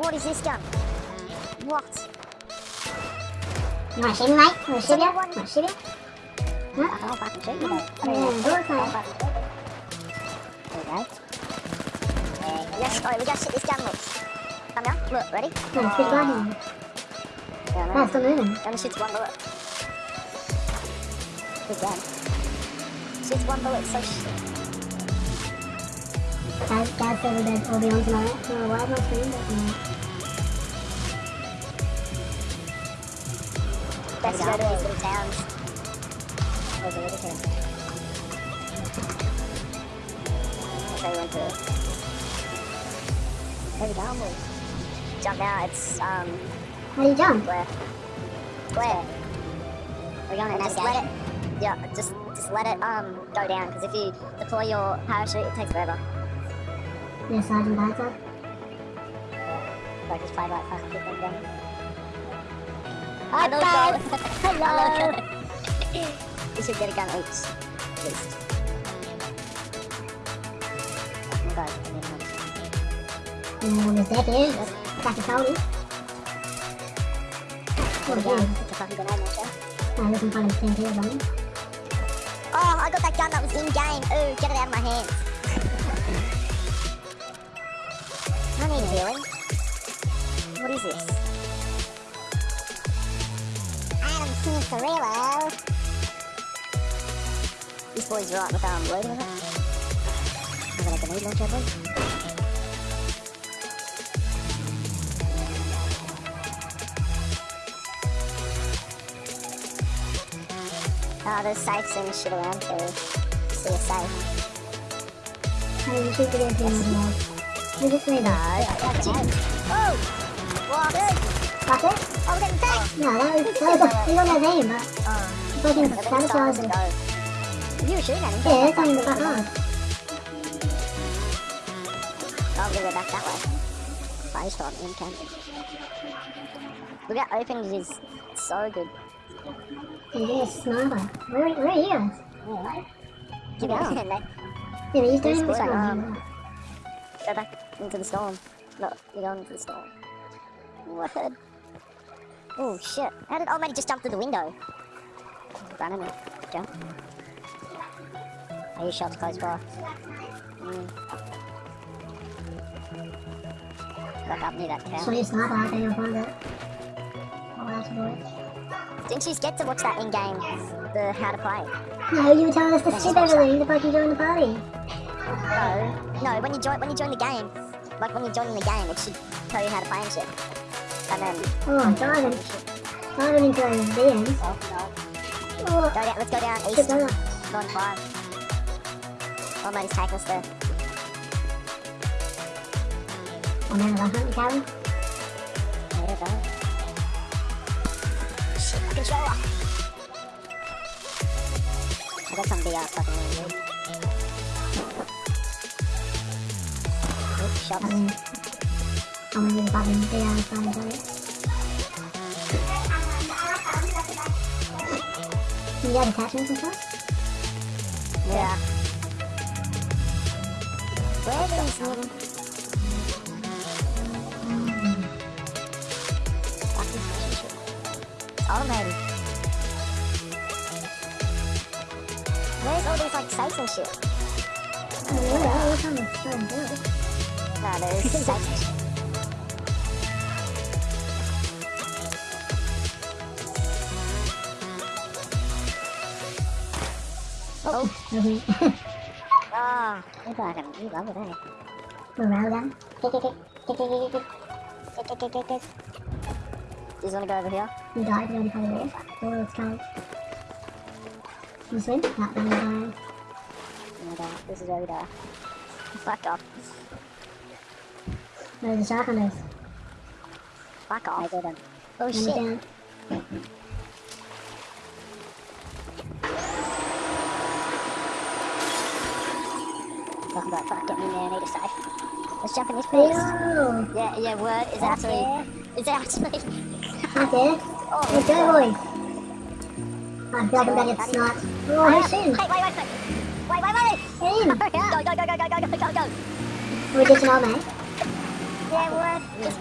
What is this gun? What? Machine mate, machine, machine. Huh? I don't know if I can shoot you though. There you go. Yes, alright, we gotta shoot this gun, look. Come down, look, ready? No, shoot uh, one. Yeah, no, no, oh, still moving. I'm gonna shoot one bullet. Good gun. Shoot one bullet, so shit. Guys, guys, over there, over on tonight. No, why am I screaming that now? Best to go to these little towns. Where's the little town? I'll show you one too. Going, boys? Jump now, it's, um, How do you jump? Where? Where? We're going to just let it. Yeah, just just let it um go down because if you deploy your parachute, it takes forever. Yeah, Sergeant Bagside. Like just play like fucking them down. Hello, guys. Hello. we should get a gun. Oops. Just. Oh my god. Não, mas é que tá que tal, né? Por quê? Ah, eu não falo de tempo, eu não. Oh, I got that gun that was in game. Ooh, get it out of my hands. I need healing. What is this? These boys rock with them loading it. I'm gonna grenade launcher, boys. Oh, there's and shit around here. See a sipe. Hey, you should get into this mod. Just made a... Oh! Wow, it? Oh! No, that was, that was a, you don't but Oh. fucking sabotage it. You were shooting at him. Yeah, that's not even that hard. Oh, I'm gonna go back that way. Fire shot in camp. Look how open it is. So good. And you're. Where, where are you guys? Yeah. Keep going. mate. Yeah, but he's doing This one. um, Go back into the storm. No, you're going into the storm. What? Oh shit. How did old matey just jump through the window? Run him. Jump. Are you shots close by? Mm. Back up near that cow. you sniper, I think you'll find it. Oh, that's good. Didn't you get to watch that in game? The how to play? No, you were telling us to skip everything the fuck you join the party. No. No, when you join when you join the game, like when you're joining the game, it should tell you how to play and shit. Oh, diving. Diving into those DMs. oh no. Oh, Go down let's go down east. that. Going five. Oh man, he's taking us there. Oh man, that hunting cabin. There you go. Shit, my controller. I got some VR fucking really good. Oops, shots. I Ang bagong kaya ang You got attachments? Yeah. Where are those little... Automated. Where's all these like sites and shit? Yeah, there's sites and shit. Oh, Okay. ah, you fucking, you love it, eh? Morale gun. Kick, kick, kick, kick, kick, kick, kick. Kick, kick, kick, kick, kick. You just wanna go over here? You died, you already probably did. Oh, it's coming. You swim? Not then you die. Oh my god, this is where we die. Fuck off. There's a shark on this. Fuck off. I didn't. Oh Run it shit. down. talking about fuck getting in there on either side. Let's Japanese police. this. Yeah, yeah, yeah word is actually... Is actually... okay. Oh, Let's boy. I feel like I'm gonna get sniped. Oh, I soon. Hey, wait, wait, wait. Wait, wait, wait! Get in! Hurry up. Go, go, go, go, go, go, go, go! We're just an old man. Yeah, word. Just...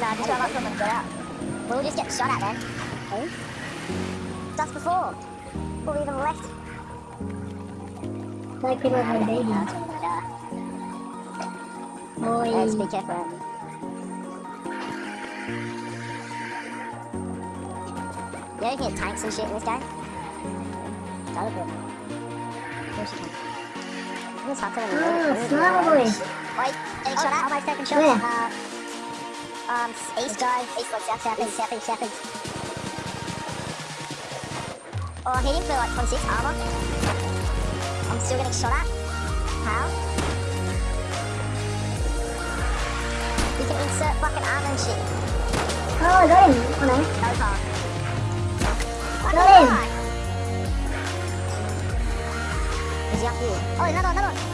nah, just run up from them, get out. We'll just get shot at then. Who? Just before. Or even left. Like people are Yeah, baby. that's what we're gonna do. Boy. Yeah, just be careful. You can get tanks and shit in this game. That would be. Of course you can. It's hard to remember. Oh, boy. Wait, getting shot at. Almost taking shots. Where? Uh, um, east guy. East, like south, south, east, south, east, south, east. Oh, I hit him for like 26 armor. I'm still getting shot at. How? You can insert fucking armor and shit. Oh, I got him. Oh no. No car. Got him. Is he up here? Oh, another, another one.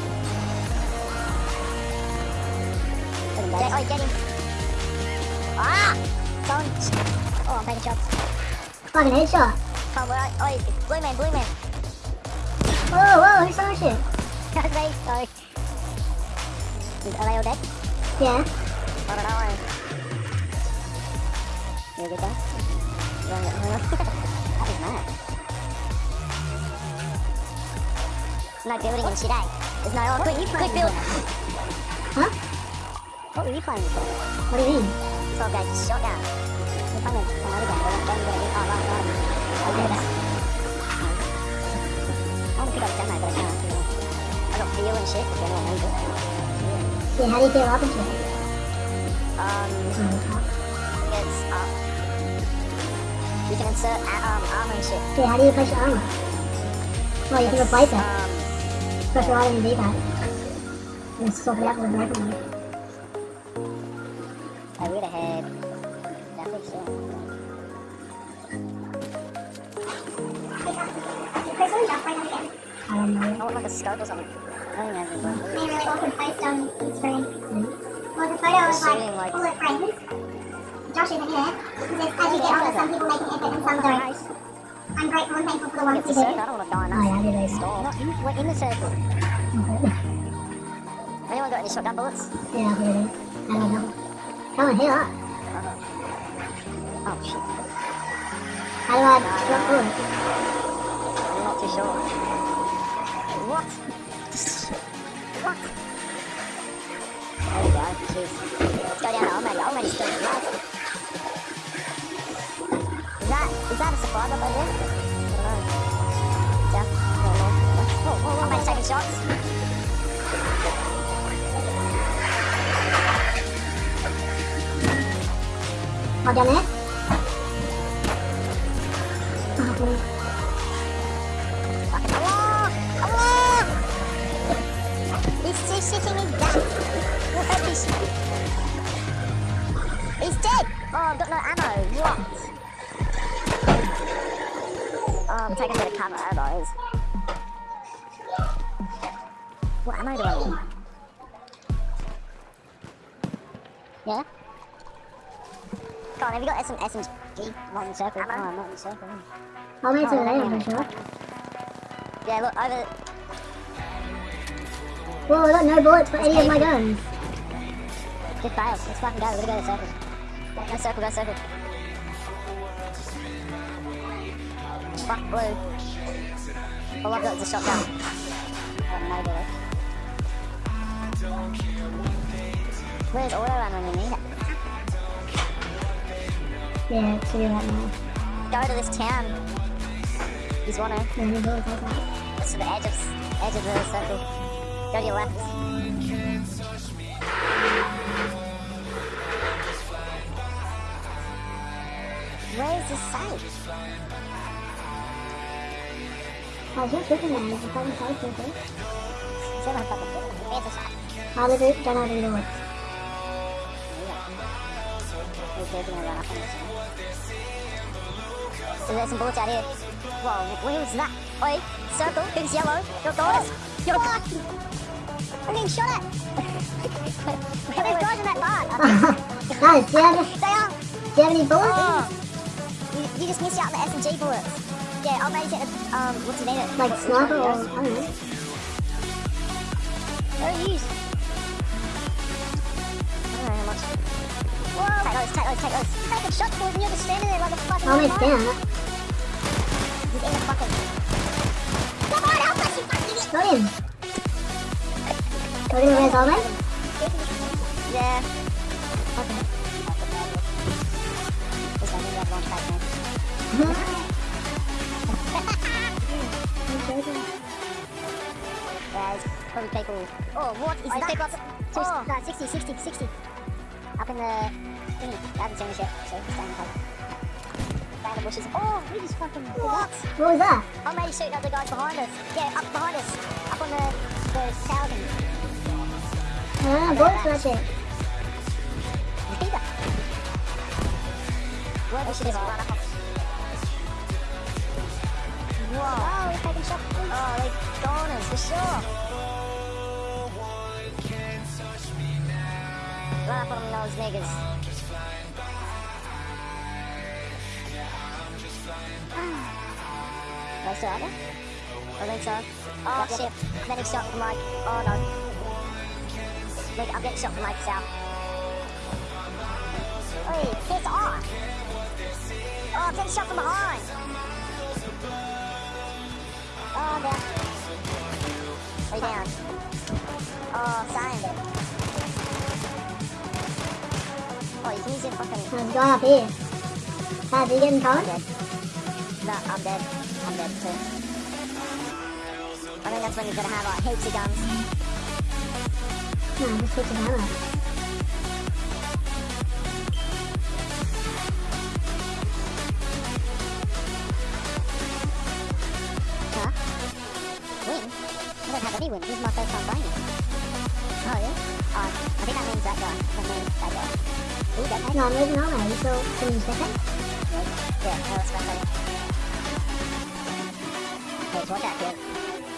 Get, oh, get him. Ah! Someone. Oh, I'm taking shots. Fucking headshot. Come on, where are Oh, blue man, blue man. Whoa, whoa, who's throwing shit? That's me, sorry. Is, are they all dead? Yeah. I don't know. You good there? that was mad. No building and shit, eh? There's no, oh, quick, quick build. Huh? What were you playing for? What do you mean? 12 gauge shotgun. We're playing another game, don't get it. Oh, right, right. I'll do that. I want to pick up the demo, but I can't. I got feel and. Yeah, how do you get up it? Um, it's up. You can insert um, armor and shit. Yeah, how do you your armor? Well, you can replace it. Um, Press right on the D-pad. And swap it out with the rifle. I would have had. Yeah, I think so. I don't know. I want like a scope or something. I don't even have any They really awkward post on Instagram. Hmm? Well, the photo was like like- full of friends. Josh isn't here. Because as you get older, some people make an effort and some don't. Nice. I'm grateful and thankful for the ones the who do. I don't want to die in Oh, yeah, I that didn't in, we're in the circle. Okay. Anyone got any shotgun bullets? Yeah, I'll put it. I don't know. Come on, here. up. Oh shit. How do I drop forward? I'm not too sure. What? What? There we go. Jeez. Let's go down to Almighty. Almighty's still alive. Is that, is that a drop over there? Taking shots. Oh? I've got no ammo. What? Oh, I'm taking a bit of cover, guys. What ammo do I need? Yeah? Come on, have you got SM, SMG? Not in circle. Oh, I'm not in the circle. I'll make it to the lane, yeah. I'm sure. Yeah, look, over... Whoa, I got no bullets for any of my guns. Just fail. Let's fucking go. We're gonna go to circle. Go circle, go circle. Fuck blue. All oh, I've got is a shotgun. Got no bullets. Where's auto ammo when you need it? Yeah, see you right now. Go to this town. He's one of. Bullets like that. It's to the edge of edge of the circle. Go to your left. Where's oh, the safe? I was just looking at it, I haven't tried to, okay? It's in my fucking building. Where's the safe? How did it? Don't have any bullets. He's taking a run up on this one. So there's some bullets out here. Whoa, what was that? Oi, circle, who's yellow? Your daughters? Your I'm getting shot at! There's guys in that bar! Guys, do you have, They are! do you have any bullets? Oh. You, just missed out the SMG bullets. Yeah, I'll take a, um, what's the name of it? Like sniper or, I don't know. Where are you? us, take us. Taking shots, boys, and you're just standing there like a fucking. Down. moron. He's in the fucking. Come on, help us, you fucking idiot! Got him. Are we gonna res Yeah. Okay. Now. There's probably people. Oh, what is Oh, that? people up- Two, oh. no, 60, 60, 60. Up in the thingy. I haven't seen this yet, so stay in the cover. Stay in the bushes. Oh, we just fucking. What? What was that? I'm maybe shooting at the guys behind us. Yeah, up behind us. Up on the, the tower thing. Ah, bullet flash it. Peter. Where we should just run up. Whoa. Oh, we're taking shots. Oh, they're goners for sure. Run up on those niggas. They still out there? I think so. Oh shit. I'm getting shot from like, oh no. Look, I'm getting shot from like south. Oi, piss off! Oh, I'm getting shot from behind! Oh, I'm down. Way down. Oh, same. Oh, you can use your fucking... A guy up here. How's he getting I'm dead. No, I'm dead. I'm dead too. I think that's when you're gonna have like heaps of guns. No, just switch his ammo. I. This is my first time it. Oh, yeah? Oh, I think that means that guy. That means that guy. You dead, mate? No, I'm losing ammo. You still can you second? Yeah, no, let's go play. Hey, watch out, kid.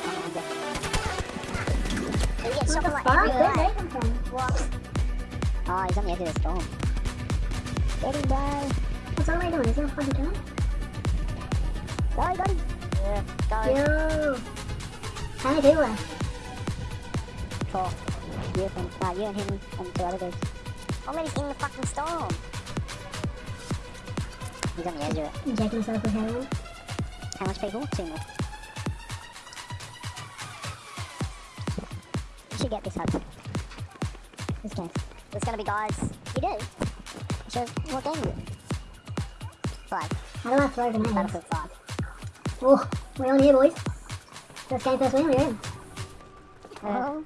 Oh, I'm dead. You get What shot the from like fuck? every Where'd way. they come from? What? Oh, he's on the edge of the storm. Get him, bro. What's all they doing? Is he gonna fucking kill him? Go, got him. Yeah, go. Yo! How many people left? Four. You and, uh, you and him and two other dudes. Oh, man, he's in the fucking storm. He's on the edge of it. Injecting himself with heroin. How much people? Two more. You should get this hub. This game. There's gonna be guys. You do? Sure. What game is it? Five. How do I throw grenades? Battlefield 5. Oh, we're on here, boys. First game, first win, we're in. Oh.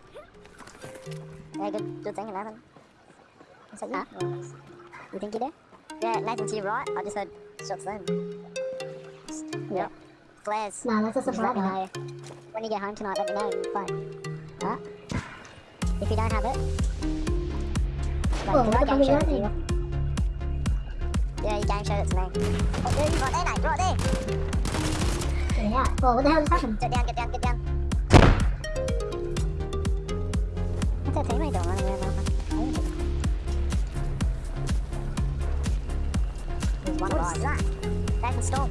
Yeah, good, good thing, Nathan. Is that you? Huh? You think you do? Yeah, Nathan to your right. I just heard shots then. Yeah. Flares. No, that's a Just let me know. When you get home tonight, let me know and play. Huh? If you don't have it. Like, Oh, did I game is share that it to you? Yeah, you game showed it to me. Oh, dude, right there, mate, right there. Get it out. Oh, what the hell just happened? Get down, get down, get down. What's that teammate doing running around now? There's one What's guy. that? Storm.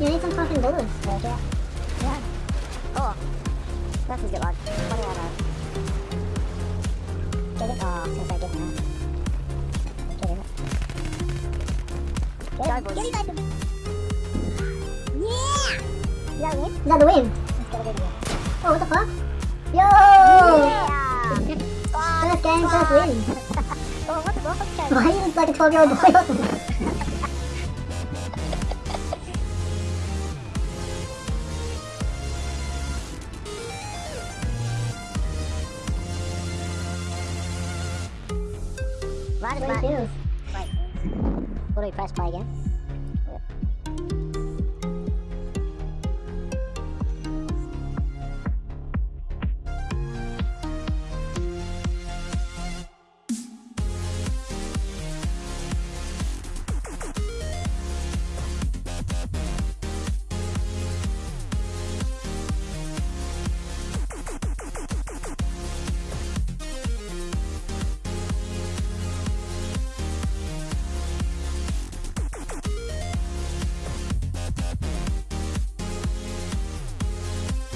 You need some fucking bullets. Yeah. Oh. Nothing's got like 20 ammo. Get it? Oh, I was gonna say get him out. Get him. Go, boys. Get it, Nathan. Yeah! You got a win? Is that the win? Let's get a video. Oh, what the fuck? Yo! Yeah! What the fuck? Okay. Why are you like a 12 year old